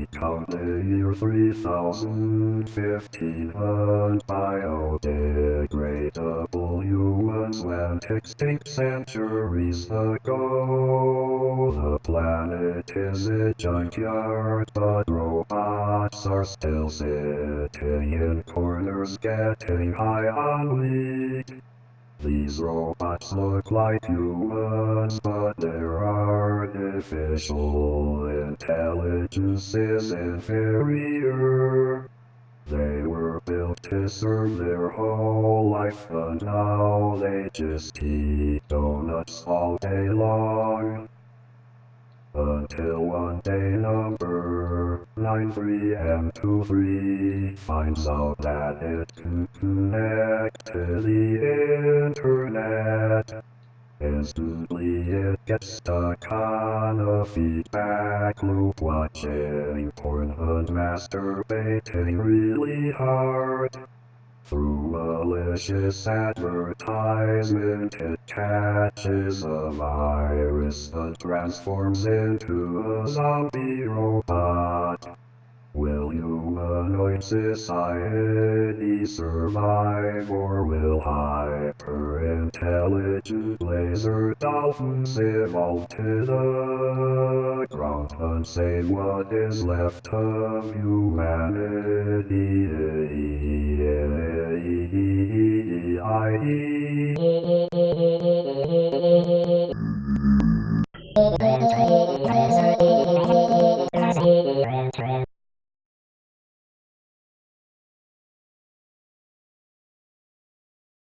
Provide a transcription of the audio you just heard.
We count the year 3015 and biodegradable humans went extinct centuries ago. The planet is a junkyard, but robots are still sitting in corners getting high on weed. These robots look like humans, but their artificial intelligence is inferior. They were built to serve their whole life, but now they just eat donuts all day long. Until one day number 93M23 finds out that it can connect to the internet. Instantly it gets stuck on a feedback loop watching porn and masturbating really hard. Through malicious advertisement, it catches a virus and transforms into a zombie robot. Will humanoid society survive, or will hyper-intelligent laser dolphins evolve to the ground and say what is left of humanity? Trans, trans,